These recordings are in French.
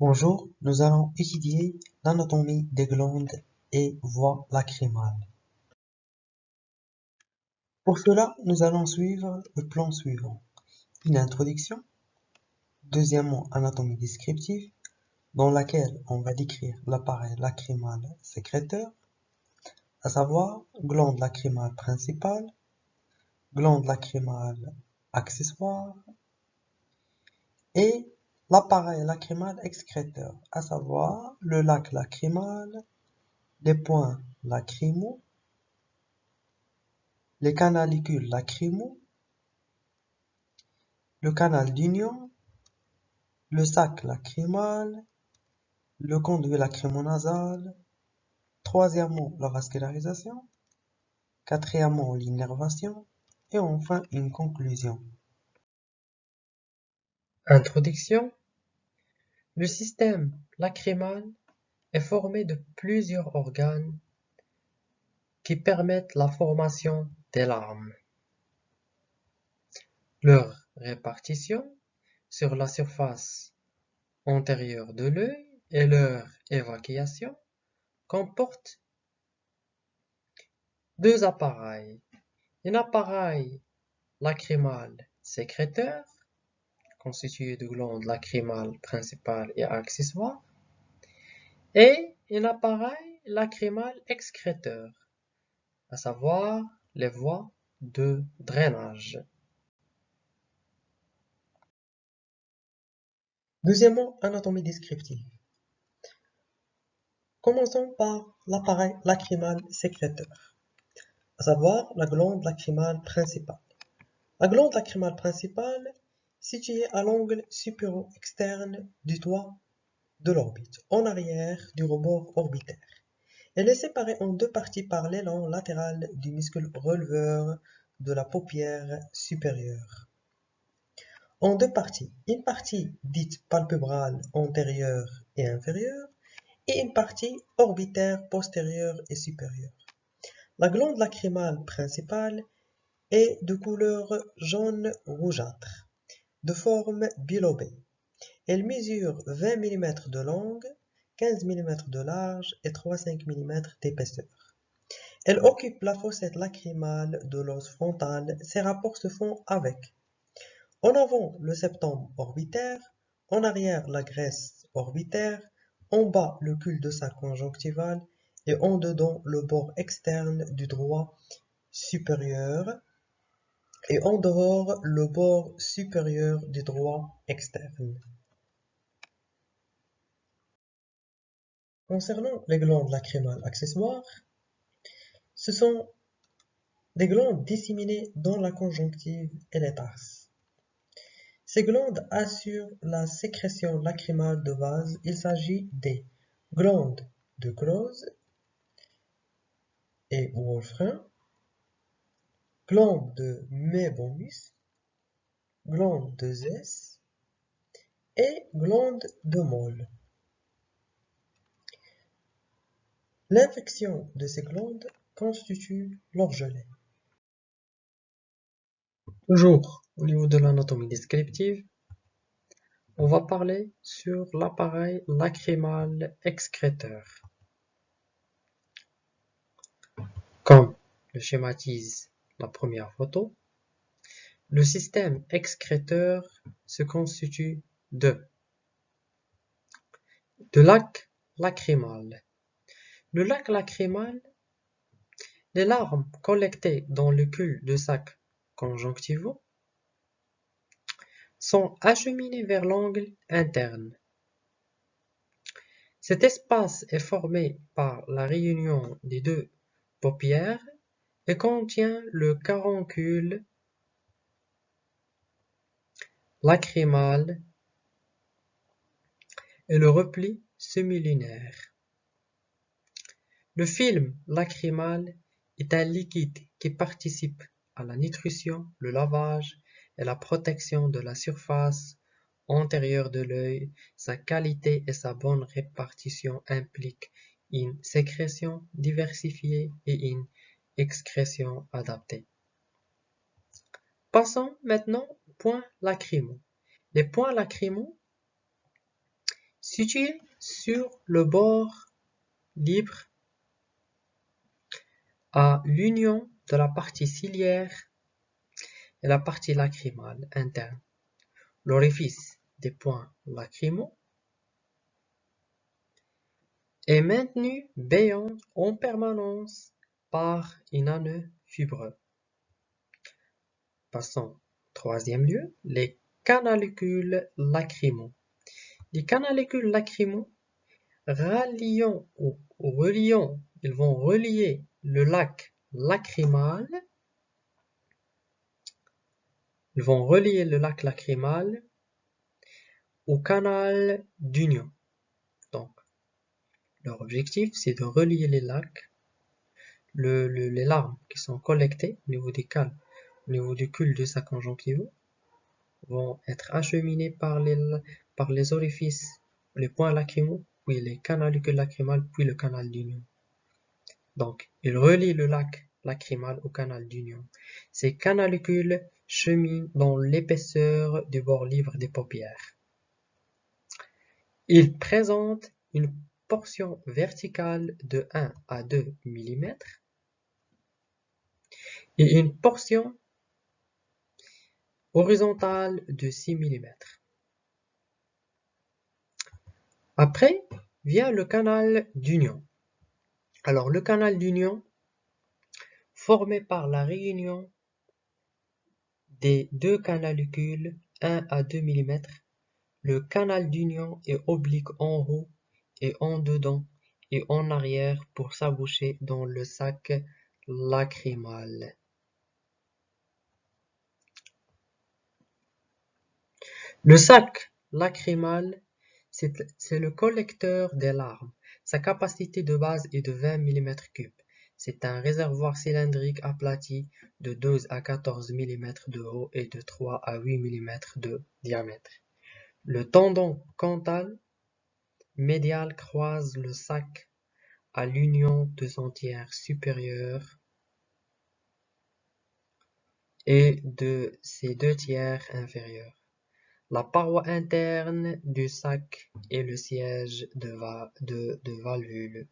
Bonjour, nous allons étudier l'anatomie des glandes et voies lacrymales. Pour cela, nous allons suivre le plan suivant. Une introduction, deuxièmement, anatomie descriptive, dans laquelle on va décrire l'appareil lacrymal sécréteur, à savoir glande lacrymale principale, glande lacrymale accessoire et l'appareil lacrymal excréteur, à savoir le lac lacrymal, les points lacrymaux, les canalicules lacrymaux, le canal d'union, le sac lacrymal, le conduit lacrymonasal, troisièmement la vascularisation, quatrièmement l'innervation et enfin une conclusion. Introduction Le système lacrymal est formé de plusieurs organes qui permettent la formation des larmes. Leur répartition sur la surface antérieure de l'œil et leur évacuation comportent deux appareils. Un appareil lacrymal sécréteur constitué de glandes lacrymales principales et accessoires et un appareil lacrymal excréteur, à savoir les voies de drainage. Deuxièmement, anatomie descriptive. Commençons par l'appareil lacrymal sécréteur, à savoir la glande lacrymale principale. La glande lacrymale principale située à l'angle supéro-externe du toit de l'orbite, en arrière du rebord orbitaire. Elle est séparée en deux parties par l'élan latéral du muscle releveur de la paupière supérieure. En deux parties, une partie dite palpébrale antérieure et inférieure et une partie orbitaire postérieure et supérieure. La glande lacrymale principale est de couleur jaune rougeâtre, de forme bilobée. Elle mesure 20 mm de longue, 15 mm de large et 3,5 mm d'épaisseur. Elle occupe la fossette lacrymale de l'os frontal. Ses rapports se font avec en avant le septum orbitaire, en arrière la graisse orbitaire, en bas le cul-de-sac conjonctival et en dedans le bord externe du droit supérieur et en dehors le bord supérieur du droit externe. Concernant les glandes lacrymales accessoires, ce sont des glandes disséminées dans la conjonctive et les tarses. Ces glandes assurent la sécrétion lacrymale de base. Il s'agit des glandes de Close et Wolfram, glandes de Mebonius, glandes de Zès et glandes de Molle. L'infection de ces glandes constitue l'orgelet. Toujours au niveau de l'anatomie descriptive, on va parler sur l'appareil lacrymal excréteur. Comme le schématise la première photo, le système excréteur se constitue de de lac lacrymal. Le lac lacrymal, les larmes collectées dans le cul-de-sac conjonctivaux sont acheminées vers l'angle interne. Cet espace est formé par la réunion des deux paupières et contient le caroncule lacrymal et le repli semi-lunaire. Le film lacrymal est un liquide qui participe à la nutrition, le lavage et la protection de la surface antérieure de l'œil. Sa qualité et sa bonne répartition impliquent une sécrétion diversifiée et une excrétion adaptée. Passons maintenant aux points lacrymaux. Les points lacrymaux situé sur le bord libre à l'union de la partie ciliaire et la partie lacrymale interne. L'orifice des points lacrymaux est maintenu béant en permanence par une anneau fibreux. Passons au troisième lieu, les canalicules lacrymaux. Les canalicules lacrymaux ralliant ou reliant, ils vont relier le lac lacrymal ils vont relier le lac lacrymal au canal d'union. Donc, leur objectif, c'est de relier les lacs, les larmes qui sont collectées au niveau des cales, au niveau du cul-de-sac conjonctivaux, vont être acheminées par les, orifices, les points lacrymaux, puis les canalucules lacrymales, puis le canal d'union. Donc, il relie le lac lacrymal au canal d'union. Ces canalucules cheminent dans l'épaisseur du bord libre des paupières. Ils présentent une portion verticale de 1 à 2 mm et une portion horizontale de 6 mm. Après vient le canal d'union. Alors le canal d'union, formé par la réunion des deux canalucules 1 à 2 mm, le canal d'union est oblique en haut et en dedans et en arrière pour s'aboucher dans le sac lacrymal. Le sac lacrymal, c'est le collecteur des larmes. Sa capacité de base est de 20 mm3. C'est un réservoir cylindrique aplati de 12 à 14 mm de haut et de 3 à 8 mm de diamètre. Le tendon cantal médial croise le sac à l'union de son tiers supérieur et de ses deux tiers inférieurs. La paroi interne du sac est le siège de, valvule.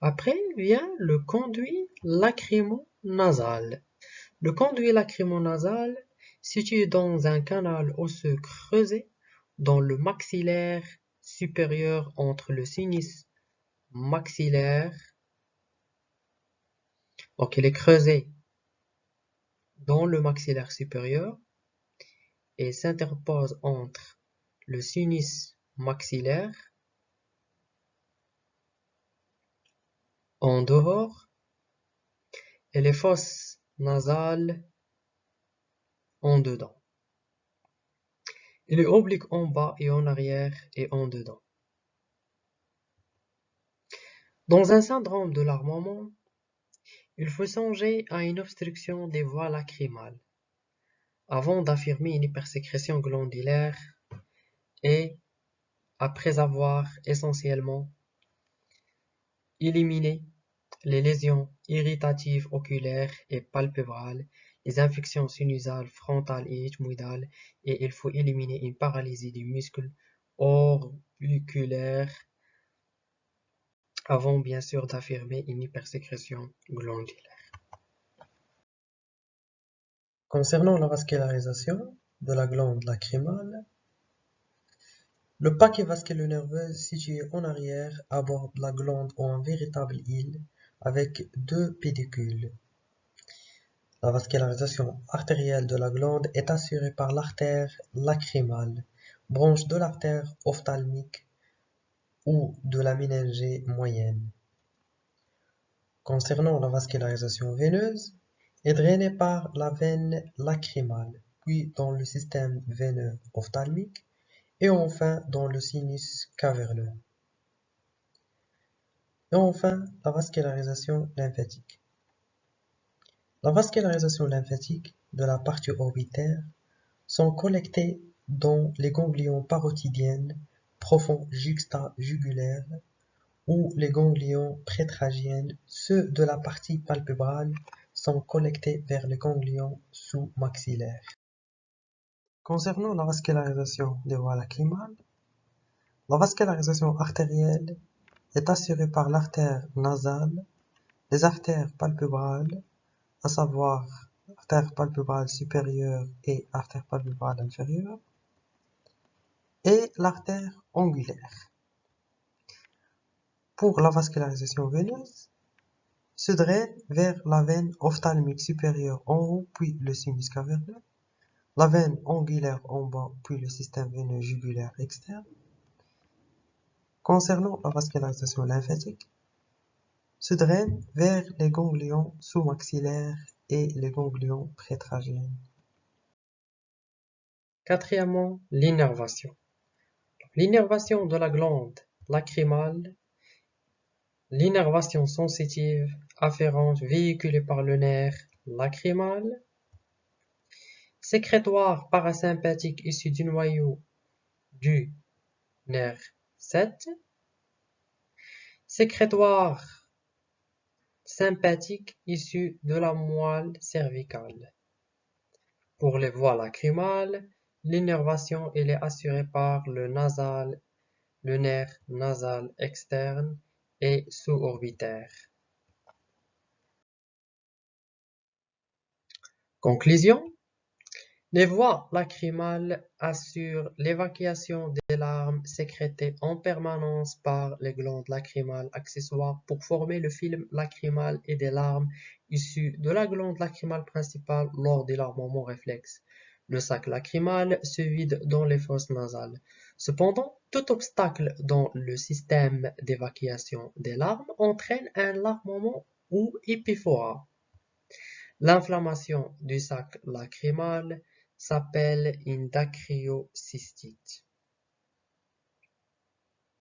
Après vient le conduit lacrymo-nasal. Le conduit lacrymo-nasal, situé dans un canal osseux creusé dans le maxillaire supérieur entre le sinus maxillaire, donc il est creusé dans le maxillaire supérieur et s'interpose entre le sinus maxillaire en dehors et les fosses nasales en dedans. Il est oblique en bas et en arrière et en dedans. Dans un syndrome de l'armement, il faut songer à une obstruction des voies lacrymales avant d'affirmer une hypersécrétion glandulaire et après avoir essentiellement éliminé les lésions irritatives oculaires et palpébrales, les infections sinusales, frontales et ethmoïdales, et il faut éliminer une paralysie du muscle orbiculaire avant bien sûr d'affirmer une hypersécrétion glandulaire. Concernant la vascularisation de la glande lacrymale, le paquet vasculo-nerveux situé en arrière aborde la glande en véritable île avec deux pédicules. La vascularisation artérielle de la glande est assurée par l'artère lacrymale, branche de l'artère ophtalmique ou de la méningée moyenne. Concernant la vascularisation veineuse, est drainé par la veine lacrymale, puis dans le système veineux ophtalmique et enfin dans le sinus caverneux. Et enfin, la vascularisation lymphatique. La vascularisation lymphatique de la partie orbitaire sont collectées dans les ganglions parotidiennes profonds juxta-jugulaires ou les ganglions prétragiennes, ceux de la partie palpébrale sont collectés vers le ganglion sous-maxillaire. Concernant la vascularisation des voies lacrymales, La vascularisation artérielle est assurée par l'artère nasale, les artères palpebrales, à savoir artère palpebrale supérieure et artère palpebrale inférieure, et l'artère angulaire. Pour la vascularisation veineuse, se draine vers la veine ophtalmique supérieure en haut, puis le sinus caverneux, la veine angulaire en bas, puis le système veineux jugulaire externe. Concernant la vascularisation lymphatique, se draine vers les ganglions sous-maxillaires et les ganglions prétragiens. Quatrièmement, l'innervation. L'innervation de la glande lacrymale, l'innervation sensitive afférente véhiculée par le nerf lacrymal, sécrétoire parasympathique issu du noyau du nerf 7, sécrétoire sympathique issu de la moelle cervicale. Pour les voies lacrymales, l'innervation est assurée par le nasal, le nerf nasal externe et sous-orbitaire. Conclusion les voies lacrymales assurent l'évacuation des larmes sécrétées en permanence par les glandes lacrymales accessoires pour former le film lacrymal et des larmes issues de la glande lacrymale principale lors des larmements réflexes. Le sac lacrymal se vide dans les fosses nasales. Cependant, tout obstacle dans le système d'évacuation des larmes entraîne un larmement ou épiphorat. L'inflammation du sac lacrymal s'appelle une dacryocystite.